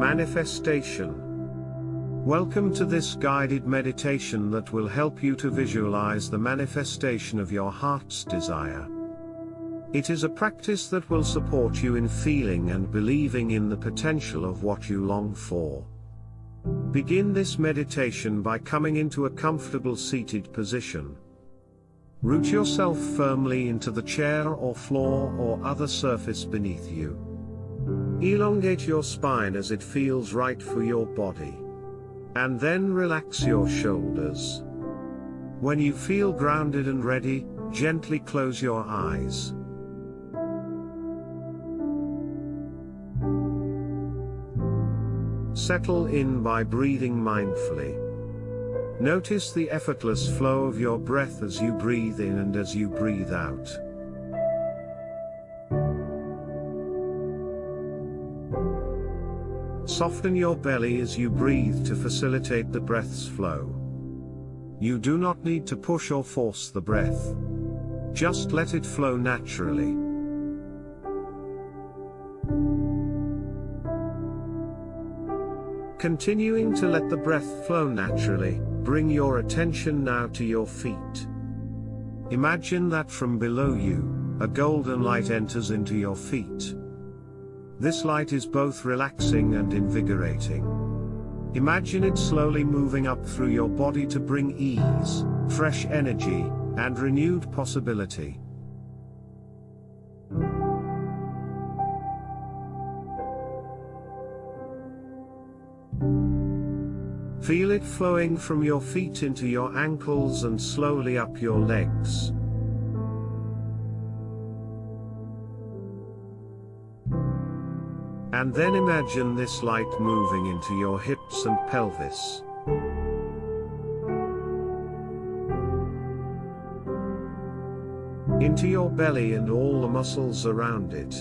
Manifestation. Welcome to this guided meditation that will help you to visualize the manifestation of your heart's desire. It is a practice that will support you in feeling and believing in the potential of what you long for. Begin this meditation by coming into a comfortable seated position. Root yourself firmly into the chair or floor or other surface beneath you. Elongate your spine as it feels right for your body. And then relax your shoulders. When you feel grounded and ready, gently close your eyes. Settle in by breathing mindfully. Notice the effortless flow of your breath as you breathe in and as you breathe out. Soften your belly as you breathe to facilitate the breath's flow. You do not need to push or force the breath. Just let it flow naturally. Continuing to let the breath flow naturally, bring your attention now to your feet. Imagine that from below you, a golden light enters into your feet. This light is both relaxing and invigorating. Imagine it slowly moving up through your body to bring ease, fresh energy, and renewed possibility. Feel it flowing from your feet into your ankles and slowly up your legs. And then imagine this light moving into your hips and pelvis. Into your belly and all the muscles around it.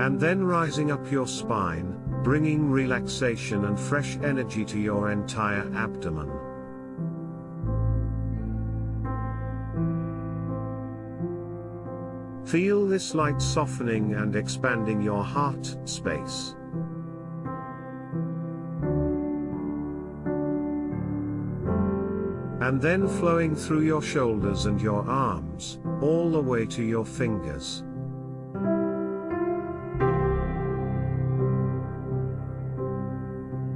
And then rising up your spine, bringing relaxation and fresh energy to your entire abdomen. Feel this light softening and expanding your heart space. And then flowing through your shoulders and your arms, all the way to your fingers.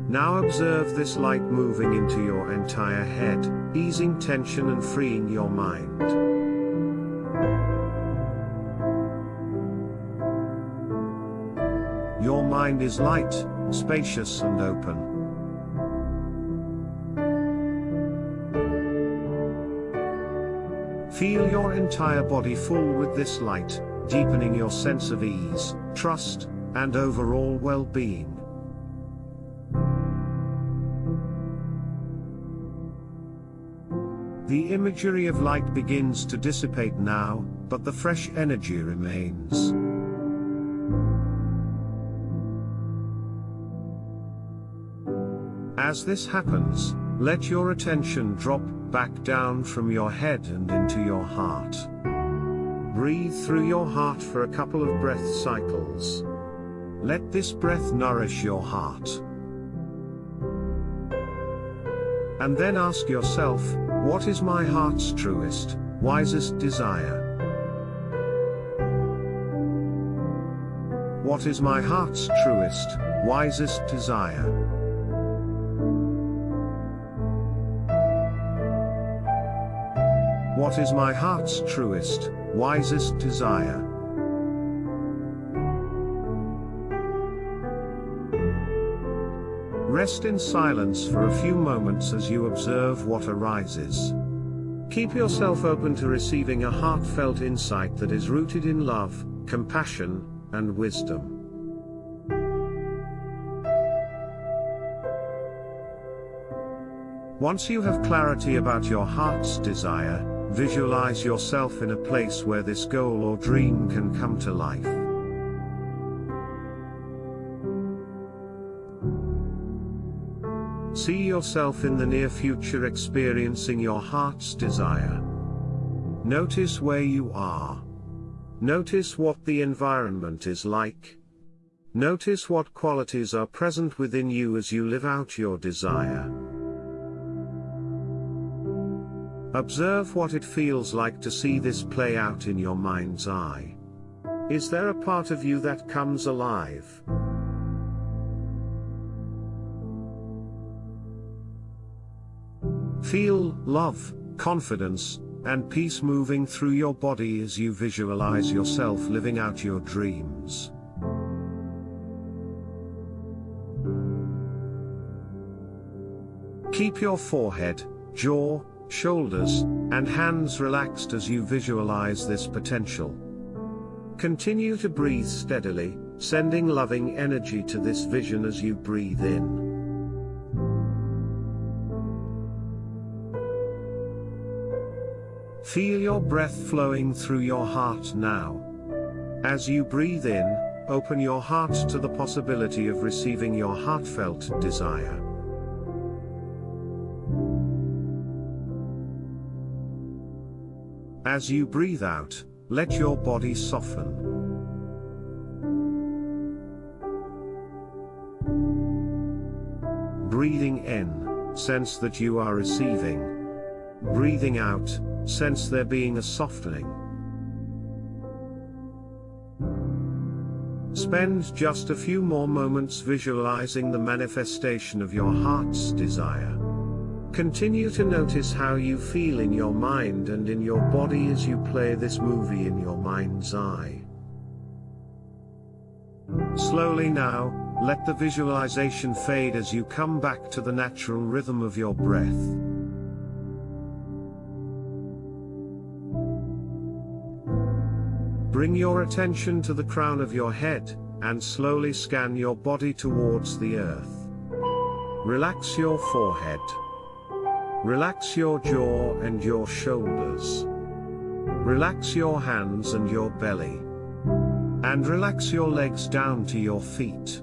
Now observe this light moving into your entire head, easing tension and freeing your mind. Mind is light, spacious and open. Feel your entire body full with this light, deepening your sense of ease, trust, and overall well-being. The imagery of light begins to dissipate now, but the fresh energy remains. As this happens, let your attention drop back down from your head and into your heart. Breathe through your heart for a couple of breath cycles. Let this breath nourish your heart. And then ask yourself, what is my heart's truest, wisest desire? What is my heart's truest, wisest desire? What is my heart's truest, wisest desire? Rest in silence for a few moments as you observe what arises. Keep yourself open to receiving a heartfelt insight that is rooted in love, compassion, and wisdom. Once you have clarity about your heart's desire, Visualize yourself in a place where this goal or dream can come to life. See yourself in the near future experiencing your heart's desire. Notice where you are. Notice what the environment is like. Notice what qualities are present within you as you live out your desire. Observe what it feels like to see this play out in your mind's eye. Is there a part of you that comes alive? Feel love, confidence, and peace moving through your body as you visualize yourself living out your dreams. Keep your forehead, jaw, shoulders, and hands relaxed as you visualize this potential. Continue to breathe steadily, sending loving energy to this vision as you breathe in. Feel your breath flowing through your heart now. As you breathe in, open your heart to the possibility of receiving your heartfelt desire. As you breathe out, let your body soften. Breathing in, sense that you are receiving. Breathing out, sense there being a softening. Spend just a few more moments visualizing the manifestation of your heart's desire. Continue to notice how you feel in your mind and in your body as you play this movie in your mind's eye. Slowly now, let the visualization fade as you come back to the natural rhythm of your breath. Bring your attention to the crown of your head, and slowly scan your body towards the earth. Relax your forehead. Relax your jaw and your shoulders. Relax your hands and your belly. And relax your legs down to your feet.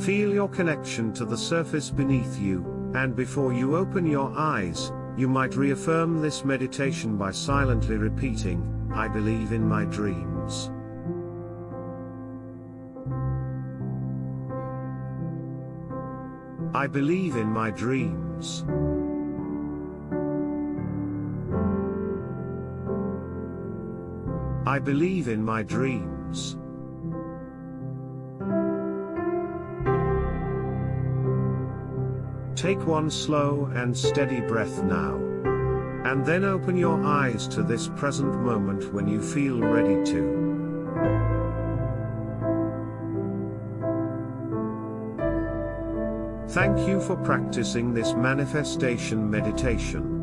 Feel your connection to the surface beneath you, and before you open your eyes, you might reaffirm this meditation by silently repeating, I believe in my dreams. I believe in my dreams. I believe in my dreams. Take one slow and steady breath now. And then open your eyes to this present moment when you feel ready to. Thank you for practicing this manifestation meditation.